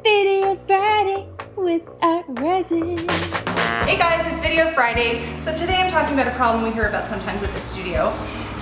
Video Friday with Art Resin. Hey guys, it's Video Friday. So today I'm talking about a problem we hear about sometimes at the studio.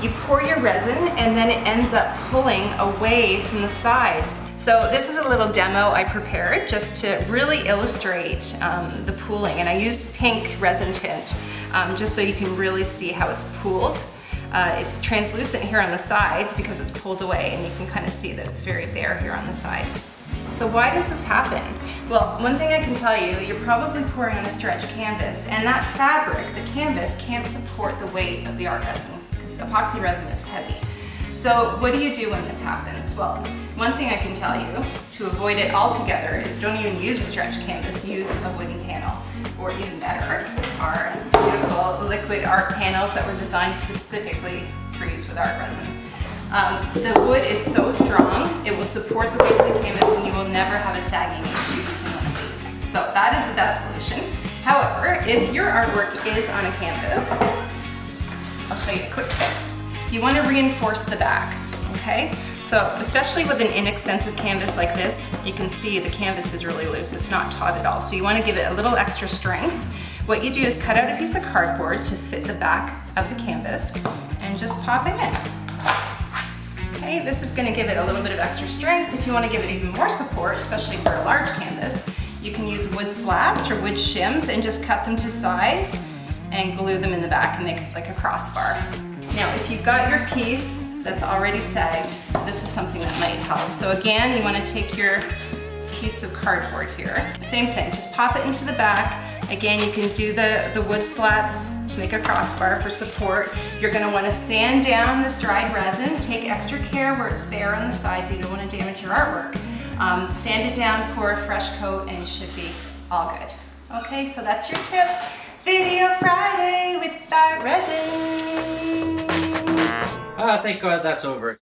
You pour your resin and then it ends up pulling away from the sides. So this is a little demo I prepared just to really illustrate um, the pooling. And I used pink resin tint um, just so you can really see how it's pooled. Uh, it's translucent here on the sides because it's pulled away and you can kind of see that it's very bare here on the sides. So why does this happen? Well, one thing I can tell you, you're probably pouring on a stretch canvas and that fabric, the canvas, can't support the weight of the art resin because epoxy resin is heavy. So what do you do when this happens? Well, one thing I can tell you to avoid it altogether is don't even use a stretch canvas, use a wooden panel. Or even better, our beautiful liquid art panels that were designed specifically for use with art resin. Um, the wood is so strong, it will support the weight of the canvas and you will never have a sagging issue using one of these. So that is the best solution. However, if your artwork is on a canvas, I'll show you a quick fix. You want to reinforce the back, okay? So especially with an inexpensive canvas like this, you can see the canvas is really loose. It's not taut at all. So you want to give it a little extra strength. What you do is cut out a piece of cardboard to fit the back of the canvas and just pop it in. Okay, this is gonna give it a little bit of extra strength. If you wanna give it even more support, especially for a large canvas, you can use wood slats or wood shims and just cut them to size and glue them in the back and make like a crossbar. Now, if you've got your piece that's already sagged, this is something that might help. So again, you wanna take your piece of cardboard here. Same thing, just pop it into the back. Again, you can do the, the wood slats to make a crossbar for support. You're gonna wanna sand down this dried resin. Take extra care where it's bare on the sides. You don't wanna damage your artwork. Um, sand it down, pour a fresh coat, and you should be all good. Okay, so that's your tip. Video Friday with Art Resin. Ah, thank God that's over.